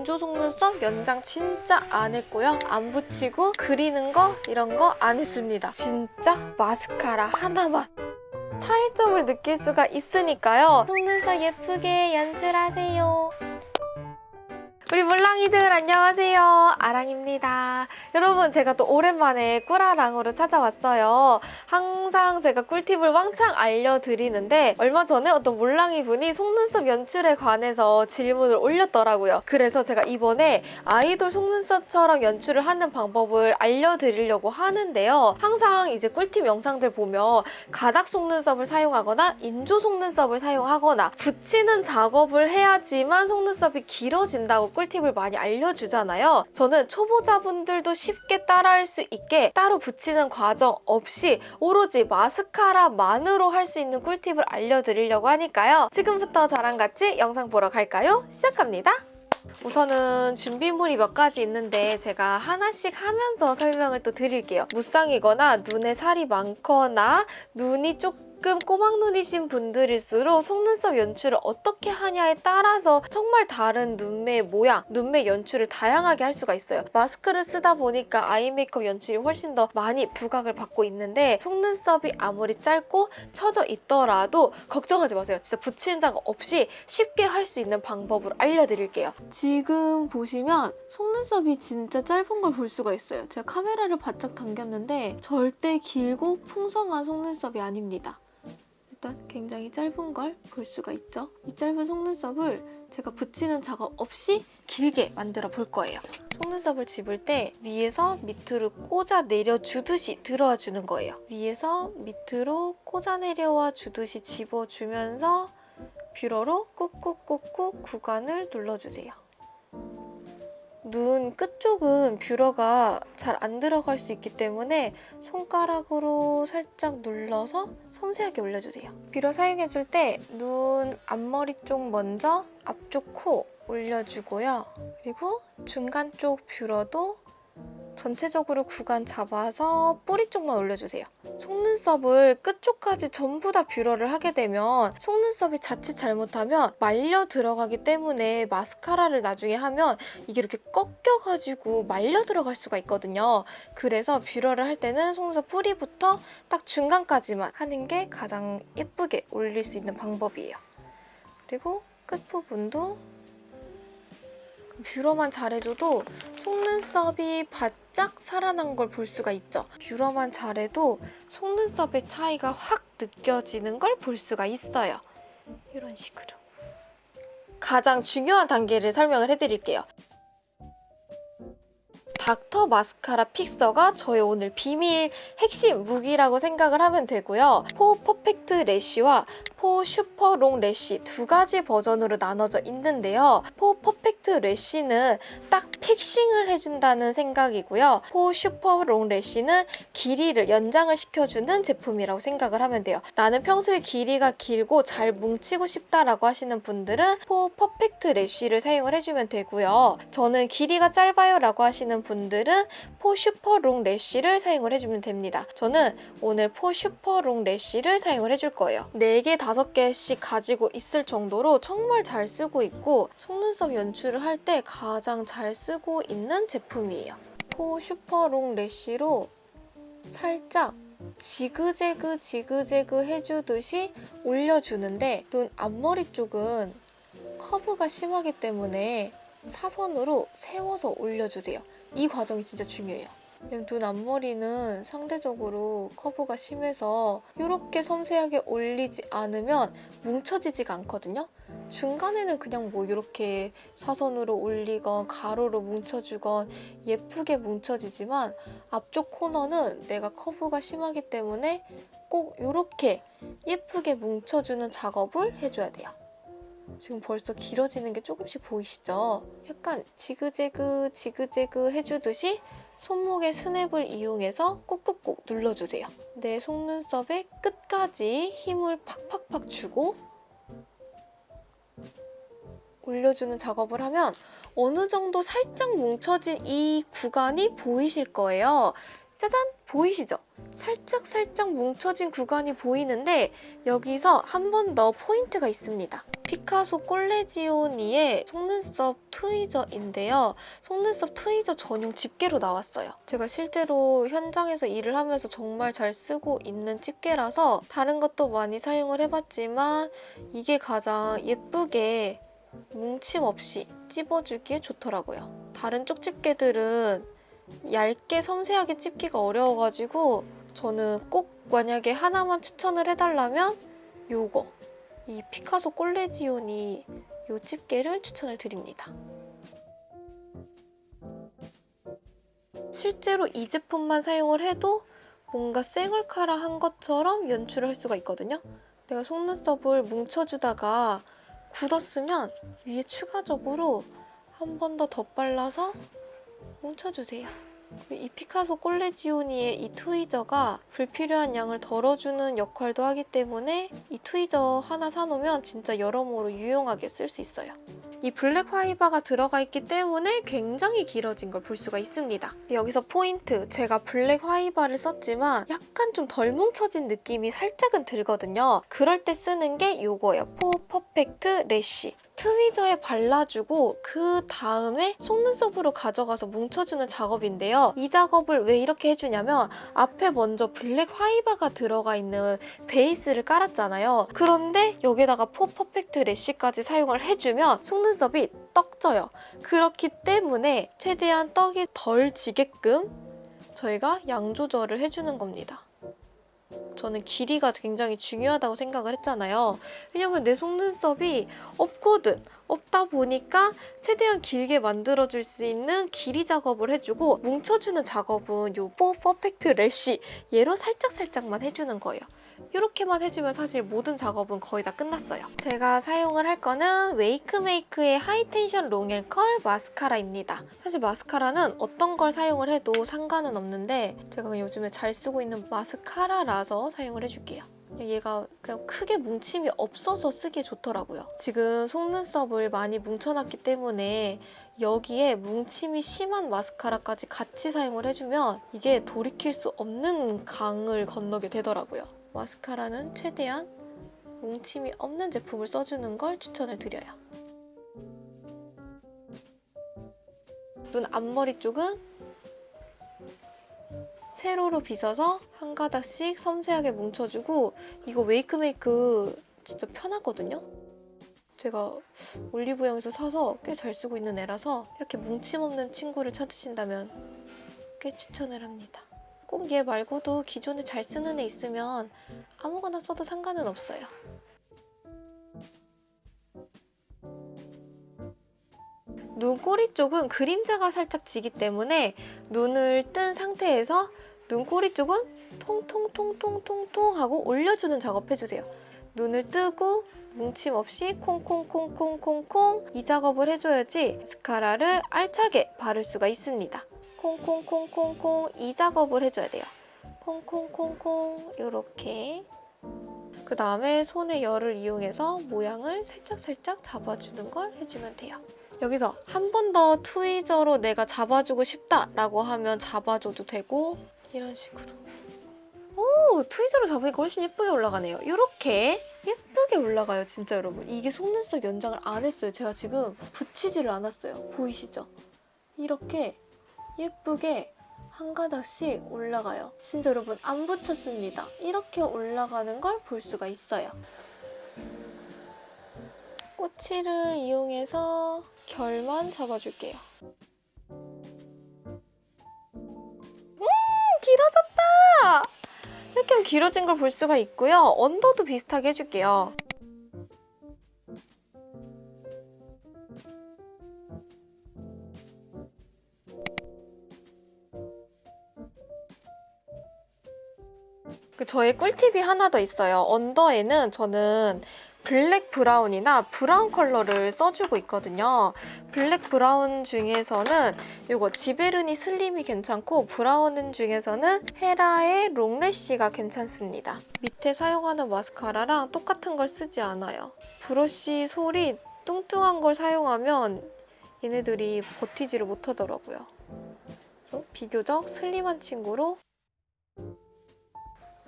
인조 속눈썹 연장 진짜 안 했고요. 안 붙이고 그리는 거 이런 거 안 했습니다. 진짜 마스카라 하나만 차이점을 느낄 수가 있으니까요. 속눈썹 예쁘게 연출하세요. 우리 물랑이들 안녕하세요. 아랑입니다. 여러분 제가 또 오랜만에 꿀아랑으로 찾아왔어요. 항상 제가 꿀팁을 왕창 알려드리는데 얼마 전에 어떤 물랑이 분이 속눈썹 연출에 관해서 질문을 올렸더라고요. 그래서 제가 이번에 아이돌 속눈썹처럼 연출을 하는 방법을 알려드리려고 하는데요. 항상 이제 꿀팁 영상들 보면 가닥 속눈썹을 사용하거나 인조 속눈썹을 사용하거나 붙이는 작업을 해야지만 속눈썹이 길어진다고 꿀팁을 많이 알려주잖아요. 저는 초보자분들도 쉽게 따라할 수 있게 따로 붙이는 과정 없이 오로지 마스카라만으로 할 수 있는 꿀팁을 알려드리려고 하니까요. 지금부터 저랑 같이 영상 보러 갈까요? 시작합니다. 우선은 준비물이 몇 가지 있는데 제가 하나씩 하면서 설명을 또 드릴게요. 무쌍이거나 눈에 살이 많거나 눈이 조금 꼬막눈이신 분들일수록 속눈썹 연출을 어떻게 하냐에 따라서 정말 다른 눈매 모양, 눈매 연출을 다양하게 할 수가 있어요. 마스크를 쓰다 보니까 아이 메이크업 연출이 훨씬 더 많이 부각을 받고 있는데 속눈썹이 아무리 짧고 처져 있더라도 걱정하지 마세요. 진짜 붙이는 작업 없이 쉽게 할 수 있는 방법을 알려드릴게요. 지금 보시면 속눈썹이 진짜 짧은 걸 볼 수가 있어요. 제가 카메라를 바짝 당겼는데 절대 길고 풍성한 속눈썹이 아닙니다. 일단 굉장히 짧은 걸 볼 수가 있죠. 이 짧은 속눈썹을 제가 붙이는 작업 없이 길게 만들어 볼 거예요. 속눈썹을 집을 때 위에서 밑으로 꽂아 내려 주듯이 들어와 주는 거예요. 위에서 밑으로 꽂아 내려와 주듯이 집어주면서 뷰러로 꾹꾹꾹꾹 구간을 눌러주세요. 눈 끝쪽은 뷰러가 잘 안 들어갈 수 있기 때문에 손가락으로 살짝 눌러서 섬세하게 올려주세요. 뷰러 사용해줄 때 눈 앞머리 쪽 먼저 앞쪽 코 올려주고요. 그리고 중간 쪽 뷰러도 전체적으로 구간 잡아서 뿌리 쪽만 올려주세요. 속눈썹을 끝쪽까지 전부 다 뷰러를 하게 되면 속눈썹이 자칫 잘못하면 말려 들어가기 때문에 마스카라를 나중에 하면 이게 이렇게 꺾여가지고 말려 들어갈 수가 있거든요. 그래서 뷰러를 할 때는 속눈썹 뿌리부터 딱 중간까지만 하는 게 가장 예쁘게 올릴 수 있는 방법이에요. 그리고 끝부분도 뷰러만 잘해줘도 속눈썹이 바짝 살아난 걸 볼 수가 있죠. 뷰러만 잘해도 속눈썹의 차이가 확 느껴지는 걸 볼 수가 있어요. 이런 식으로. 가장 중요한 단계를 설명을 해드릴게요. Dr. Mascara Fixer가 저의 오늘 비밀 핵심 무기라고 생각을 하면 되고요. For Perfect Lash와 For Super Long Lash 두 가지 버전으로 나눠져 있는데요. For Perfect Lash는 딱 fixing을 해준다는 생각이고요. For Super Long Lash는 길이를 연장을 시켜주는 제품이라고 생각을 하면 돼요. 나는 평소에 길이가 길고 잘 뭉치고 싶다라고 하시는 분들은 For Perfect Lash를 사용을 해주면 되고요. 저는 길이가 짧아요 라고 하시는 분들은 For Super Long Lash를 사용을 해주면 됩니다. 저는 오늘 For Super Long Lash를 사용을 해줄 거예요. 4개, 5개씩 가지고 있을 정도로 정말 잘 쓰고 있고 속눈썹 연출을 할 때 가장 잘 쓰고 있는 제품이에요. For Super Long Lash로 살짝 지그재그 지그재그 해주듯이 올려주는데 눈 앞머리 쪽은 커브가 심하기 때문에 사선으로 세워서 올려주세요. 이 과정이 진짜 중요해요. 눈 앞머리는 상대적으로 커브가 심해서 이렇게 섬세하게 올리지 않으면 뭉쳐지지가 않거든요. 중간에는 그냥 뭐 이렇게 사선으로 올리건 가로로 뭉쳐주건 예쁘게 뭉쳐지지만 앞쪽 코너는 내가 커브가 심하기 때문에 꼭 이렇게 예쁘게 뭉쳐주는 작업을 해줘야 돼요. 지금 벌써 길어지는 게 조금씩 보이시죠? 약간 지그재그 지그재그 해주듯이 손목의 스냅을 이용해서 꾹꾹꾹 눌러주세요. 내 속눈썹의 끝까지 힘을 팍팍팍 주고 올려주는 작업을 하면 어느 정도 살짝 뭉쳐진 이 구간이 보이실 거예요. 짜잔! 보이시죠? 살짝 살짝 뭉쳐진 구간이 보이는데 여기서 한 번 더 포인트가 있습니다. 피카소 꼴레지오니의 속눈썹 트위저인데요. 속눈썹 트위저 전용 집게로 나왔어요. 제가 실제로 현장에서 일을 하면서 정말 잘 쓰고 있는 집게라서 다른 것도 많이 사용을 해봤지만 이게 가장 예쁘게 뭉침 없이 찝어주기에 좋더라고요. 다른 쪽 집게들은 얇게 섬세하게 찝기가 어려워가지고 저는 꼭 만약에 하나만 추천을 해달라면 요거 이 피카소 꼴레지오니 요 집게를 추천을 드립니다. 실제로 이 제품만 사용을 해도 뭔가 쌩얼카라한 것처럼 연출을 할 수가 있거든요. 내가 속눈썹을 뭉쳐주다가 굳었으면 위에 추가적으로 한 번 더 덧발라서 뭉쳐주세요. 이 Piccasso Collezioni의 이 tweezer가 불필요한 양을 덜어주는 역할도 하기 때문에 이 tweezer 하나 사놓으면 진짜 여러모로 유용하게 쓸 수 있어요. 이 black fiber가 들어가 있기 때문에 굉장히 길어진 걸 볼 수가 있습니다. 여기서 포인트! 제가 black fiber를 썼지만 약간 좀 덜 뭉쳐진 느낌이 살짝은 들거든요. 그럴 때 쓰는 게 이거예요. For Perfect Lash. Tweezer에 발라주고 그 다음에 속눈썹으로 가져가서 뭉쳐주는 작업인데요. 이 작업을 왜 이렇게 해주냐면 앞에 먼저 black fiber가 들어가 있는 베이스를 깔았잖아요. 그런데 여기다가 For Perfect Lash까지 사용을 해주면 속눈썹이 떡져요. 그렇기 때문에 최대한 떡이 덜 지게끔 저희가 양 조절을 해주는 겁니다. 저는 길이가 굉장히 중요하다고 생각을 했잖아요. 왜냐면 내 속눈썹이 없거든. 없다 보니까 최대한 길게 만들어줄 수 있는 길이 작업을 해주고 뭉쳐주는 작업은 요 For Perfect Lash 얘로 살짝살짝만 해주는 거예요. 이렇게만 해주면 사실 모든 작업은 거의 다 끝났어요. 제가 사용을 할 거는 웨이크메이크의 하이텐션 롱앤컬 마스카라입니다. 사실 마스카라는 어떤 걸 사용을 해도 상관은 없는데 제가 요즘에 잘 쓰고 있는 마스카라라서 사용을 해줄게요. 얘가 그냥 크게 뭉침이 없어서 쓰기 좋더라고요. 지금 속눈썹을 많이 뭉쳐놨기 때문에 여기에 뭉침이 심한 마스카라까지 같이 사용을 해주면 이게 돌이킬 수 없는 강을 건너게 되더라고요. 마스카라는 최대한 뭉침이 없는 제품을 써주는 걸 추천을 드려요. 눈 앞머리 쪽은 세로로 빗어서 한 가닥씩 섬세하게 뭉쳐주고 이거 웨이크메이크 진짜 편하거든요? 제가 올리브영에서 사서 꽤 잘 쓰고 있는 애라서 이렇게 뭉침 없는 친구를 찾으신다면 꽤 추천을 합니다. 꼭 얘 말고도 기존에 잘 쓰는 애 있으면 아무거나 써도 상관은 없어요. 눈꼬리 쪽은 그림자가 살짝 지기 때문에 눈을 뜬 상태에서 눈꼬리 쪽은 통통통통통통 하고 올려주는 작업 해주세요. 눈을 뜨고 뭉침 없이 콩콩콩콩콩콩 이 작업을 해줘야지 마스카라를 알차게 바를 수가 있습니다. 콩콩콩콩콩 이 작업을 해줘야 돼요. 콩콩콩콩 이렇게 그 다음에 손의 열을 이용해서 모양을 살짝살짝 잡아주는 걸 해주면 돼요. 여기서 한 번 더 트위저로 내가 잡아주고 싶다라고 하면 잡아줘도 되고 이런 식으로 오! 트위저로 잡으니까 훨씬 예쁘게 올라가네요. 이렇게 예쁘게 올라가요, 진짜 여러분. 이게 속눈썹 연장을 안 했어요. 제가 지금 붙이지를 않았어요. 보이시죠? 이렇게 예쁘게 한 가닥씩 올라가요. 진짜 여러분 안 붙였습니다. 이렇게 올라가는 걸 볼 수가 있어요. 꼬치를 이용해서 결만 잡아줄게요. 음! 길어졌다! 이렇게 길어진 걸 볼 수가 있고요. 언더도 비슷하게 해줄게요. 그 저의 꿀팁이 하나 더 있어요. 언더에는 저는 Black brown이나 brown 컬러를 써주고 있거든요. Black brown 중에서는 이거 Giverny Slim이 괜찮고 brown 중에서는 HERA의 Long Lash가 괜찮습니다. 밑에 사용하는 마스카라랑 똑같은 걸 쓰지 않아요. 브러쉬 솔이 뚱뚱한 걸 사용하면 얘네들이 버티지를 못하더라고요. 비교적 슬림한 친구로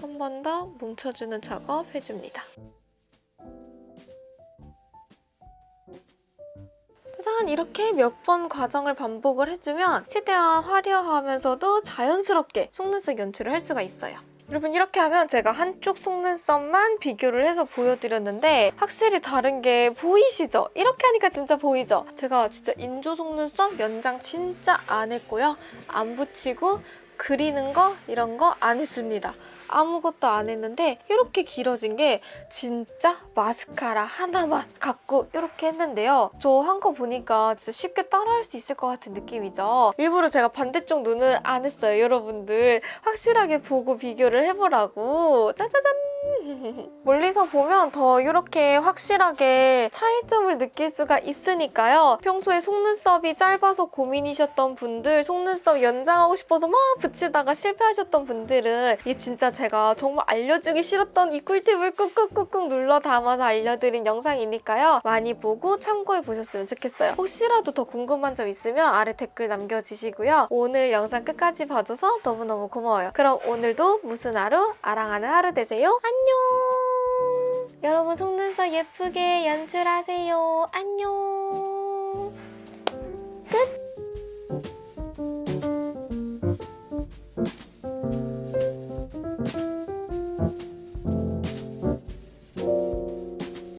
한 번 더 뭉쳐주는 작업 해줍니다. 최대한 이렇게 몇 번 과정을 반복을 해주면 최대한 화려하면서도 자연스럽게 속눈썹 연출을 할 수가 있어요. 여러분 이렇게 하면 제가 한쪽 속눈썹만 비교를 해서 보여드렸는데 확실히 다른 게 보이시죠? 이렇게 하니까 진짜 보이죠? 제가 진짜 인조 속눈썹 연장 진짜 안 했고요. 안 붙이고 그리는 거 이런 거 안 했습니다. 아무것도 안 했는데 이렇게 길어진 게 진짜 마스카라 하나만 갖고 이렇게 했는데요. 저 한 거 보니까 진짜 쉽게 따라할 수 있을 것 같은 느낌이죠. 일부러 제가 반대쪽 눈을 안 했어요, 여러분들. 확실하게 보고 비교를 해보라고. 짜자잔! 멀리서 보면 더 이렇게 확실하게 차이점을 느낄 수가 있으니까요. 평소에 속눈썹이 짧아서 고민이셨던 분들, 속눈썹 연장하고 싶어서 막 붙이다가 실패하셨던 분들은 이게 진짜 제가 정말 알려주기 싫었던 이 꿀팁을 꾹꾹꾹꾹 눌러 담아서 알려드린 영상이니까요. 많이 보고 참고해 보셨으면 좋겠어요. 혹시라도 더 궁금한 점 있으면 아래 댓글 남겨주시고요. 오늘 영상 끝까지 봐줘서 너무너무 고마워요. 그럼 오늘도 무슨 하루? 아랑하는 하루 되세요. 안녕! 안녕. 여러분 속눈썹 예쁘게 연출하세요. 안녕. 끝.